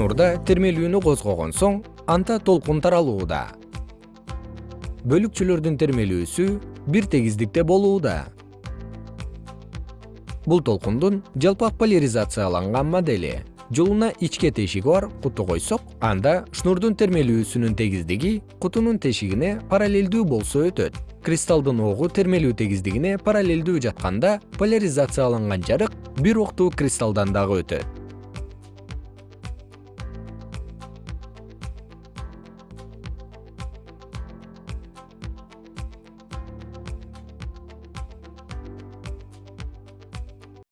шнурда термелүүнү козгогон соң анда толкун таралууда. Бөлүкчөлөрдүн термелүүсү бир тегиздикте болууда. Бул толкундун жалпак поляризацияланган модели. Жолуна ичке тешиги бар куту койсок анда шнурдун термелүүсүнүн тегиздиги кутунун тешигине параллелдүү болсо өтөт. Кристалдын огу термелүү тегиздигине параллелдүү жатканда поляризацияланган жарык бир октуу кристаллдан дагы өтөт.